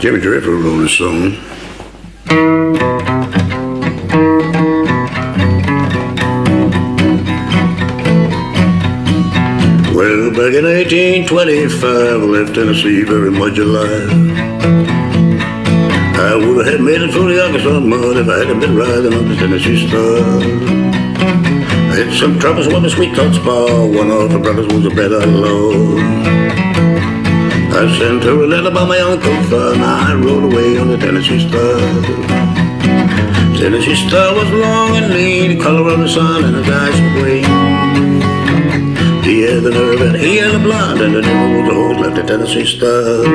Jimmy Draper wrote a song. Well, back in 1825, I left Tennessee very much alive. I would have made it through the Arkansas mud if I hadn't been riding on the Tennessee Stud. I had some troubles with my sweet thoughts bar. One of the brothers was a bad outlaw. I sent her a letter by my Uncle Fun. I rode away on the Tennessee Stud. Tennessee Stud was long and lean, the color of the sun and the eyes were green. He had the nerve and he had the blood, and the devil was a horse like the Tennessee Stud.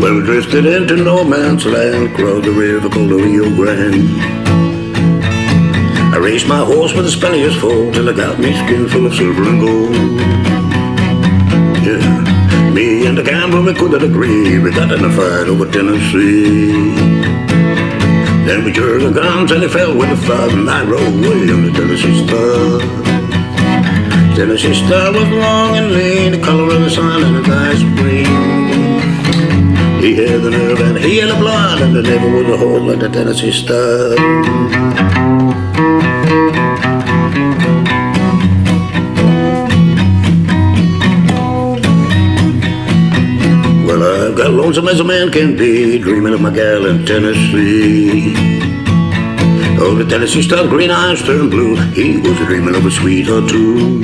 Well, we drifted into no man's land, crossed the river called the Rio Grande. My horse with the Spaniards full till I got me skin full of silver and gold. Yeah, me and the gambler we couldn't agree. We got in a fight over Tennessee. Then we jerked the guns and he fell with the flood, and I rode away on the Tennessee Stud. Tennessee Stud was long and lean, the color of the sun and his eyes green. He had the nerve and he had the blood, and there never was a horse like the Tennessee Stud. Got lonesome as a man can be, dreaming of my gal in Tennessee. Oh, the Tennessee Stud, green eyes turned blue. He was dreaming of a sweetheart too.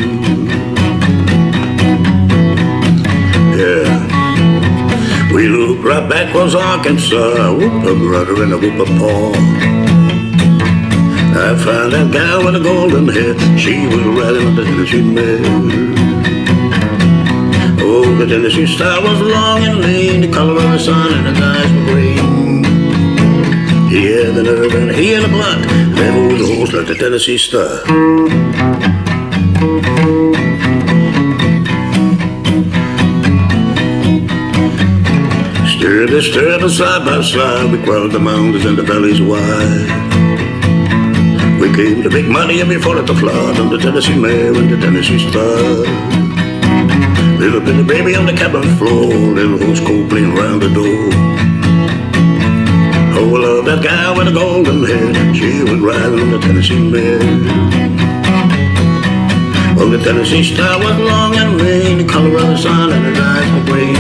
Yeah. We looked right back was Arkansas, whoop a brother and a whoop a paw. I found that gal with the golden hair. She was riding on the Tennessee mare. The Tennessee Stud was long and lean, the color of the sun and his eyes were green. He had the nerve and he had the blood, never was a horse like the Tennessee Stud. Stir this stir side by side, we crossed the mountains and the valleys wide. We came to make money and we fought at the flood on the Tennessee Mare and the Tennessee Stud. Little baby on the cabin floor, little horse cold playing round the door. Oh, I love that guy with the golden hair, she was riding on the Tennessee Mare. Well, the Tennessee Stud was long and lean, the color of the sun and his eyes were green.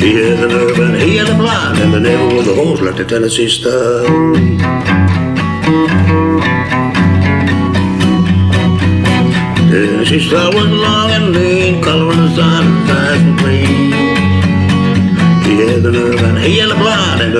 He had the nerve and he had the blood, and there never was a horse like the Tennessee Stud. Tennessee Stud was long and the nerve and he had the blood, and